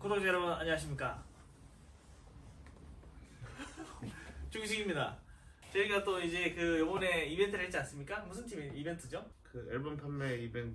구독자 여러분 안녕하십니까? 중식입니다. 저희가 또 이제 그 요번에 이벤트를 했지 않습니까? 무슨 팀 이벤트죠? 그 앨범 판매 이벤트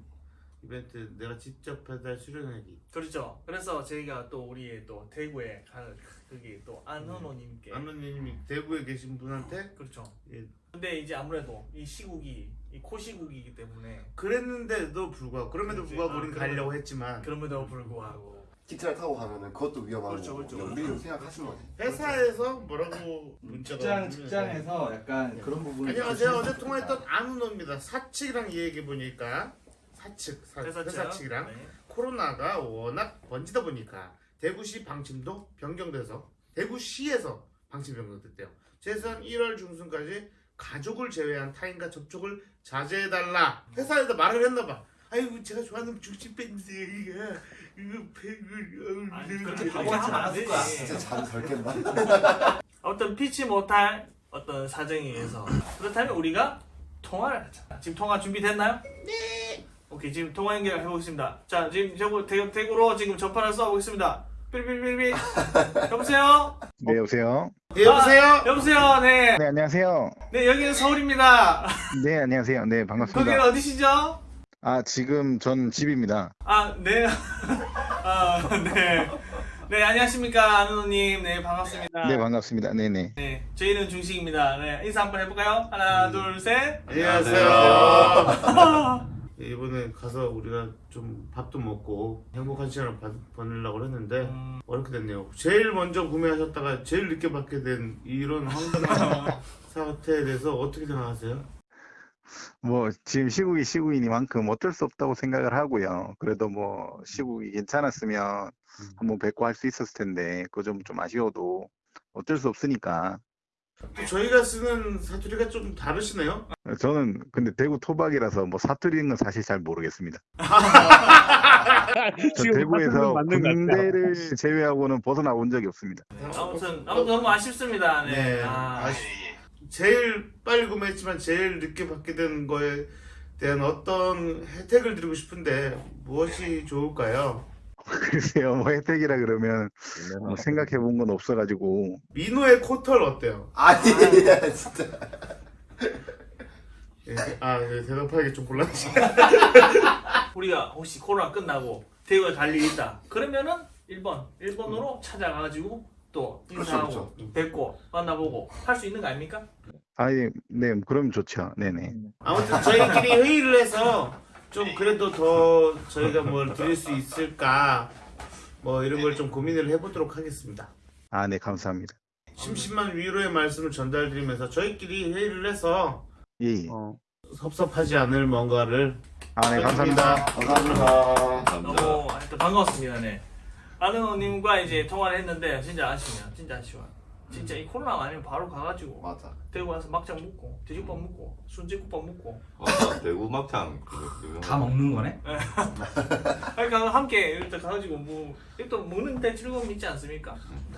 이벤트 내가 직접 배달 수령하기. 그렇죠. 그래서 저희가 또 우리 또 대구에 가, 거기 또 안은호님께. 아노님이 대구에 계신 분한테? 그렇죠. 예, 근데 이제 아무래도 이 시국이 이 코시국이기 때문에 그랬는데도 불구하고 그럼에도. 불구하고 아, 우린 가려고 했지만. 그럼에도 불구하고 기차를 타고 가면은 그것도 위험하고 그렇죠, 그렇죠. 연비로 생각하신 거지. 회사에서 뭐라고 문자가 직장 오면 직장에서 약간 네. 그런 부분을 안녕하세요 조심해서 어제 통화했던 안은호입니다 사측이랑 얘기해 보니까 사측 사, 회사 측이랑 네. 코로나가 워낙 번지다 보니까 대구시 방침도 변경돼서 대구시에서 방침 변경됐대요. 최소한 1월 중순까지 가족을 제외한 타인과 접촉을 자제해달라. 회사에다 말을 했나봐. 아이고 제가 좋아하는 중식 밴드 이게 이거 팩을 아니, 그렇게 바보 같진 않았을 거야. 진짜 잠덜 깬다. 어떤 피치 못할 어떤 사정에 의해서 그렇다면 우리가 통화를 하자. 지금 통화 준비됐나요? 네. 오케이 지금 통화 연결 해보겠습니다. 자 지금 저거 대, 대구로 지금 전파를 쏴보겠습니다. 삐리삐리삐리. 여보세요? 네, 여보세요? 예, 여보세요? 아, 여보세요? 네. 네, 안녕하세요. 네 여기는 서울입니다. 네, 안녕하세요. 네, 거기는 반갑습니다. 어디시죠? 아, 지금 전 집입니다. 아 네. 아 네. 네 안녕하십니까 안은호님. 네 반갑습니다. 네, 반갑습니다. 네네. 네, 저희는 중식입니다. 네, 인사 한번 해볼까요? 하나, 둘, 셋. 안녕하세요. 예, 이번에 가서 우리가 좀 밥도 먹고 행복한 시간을 봐- 보내려고 했는데 음, 어렵게 됐네요. 제일 먼저 구매하셨다가 제일 늦게 받게 된 이런 황당한 사태에 대해서 어떻게 생각하세요? 뭐, 지금 시국이 시국이니만큼 어쩔 수 없다고 생각을 하고요. 그래도 뭐, 시국이 괜찮았으면 한번 뵙고 할 수 있었을 텐데, 그거 좀, 좀 아쉬워도 어쩔 수 없으니까. 또 저희가 쓰는 사투리가 좀 다르시네요. 저는 근데 대구 토박이라서 뭐 사투리는 건 사실 잘 모르겠습니다. 저 대구에서 군대를 제외하고는 벗어나온 적이 없습니다. 아무튼 아무튼 너무 아쉽습니다. 네. 네, 아, 아쉽- 제일 빨리 구매했지만 제일 늦게 받게 된 거에 대한 어떤 혜택을 드리고 싶은데 무엇이 좋을까요? 글쎄요, 뭐 혜택이라 그러면 뭐 생각해 본 건 없어가지고. 민호의 코털 어때요? 아니 진짜. 예, 아 예, 대답하기 좀 곤란하시. 우리가 혹시 코로나 끝나고 대구에 갈 일이 있다. 그러면은 1번, 1번으로 찾아가가지고 또 인사하고 그렇죠, 뵙고 만나보고 할 수 있는 거 아닙니까? 아예, 네, 그럼 좋죠. 네네. 아무튼 저희끼리 회의를 해서 좀 그래도 더 저희가 뭘 드릴 수 있을까 뭐 이런 걸 좀 고민을 해보도록 하겠습니다. 아, 네, 감사합니다. 심심한 위로의 말씀을 전달드리면서 저희끼리 회의를 해서 예, 예. 섭섭하지 않을 뭔가를 아, 네, 감사합니다. 감사합니다. 너무 하여튼 반가웠습니다. 네. 아는호님과 이제 통화를 했는데 진짜 아쉬워요. 진짜 아쉬워요. 진짜 이 코로나 아니면 바로 가가지고 맞아. 대구 가서 막장 먹고 돼지국밥 먹고 순대국밥 먹고 맞아 대구 막창 다 먹는 거네? 그러니까 함께 이렇게 가가지고 뭐또 먹는 데 즐거움이 있지 않습니까?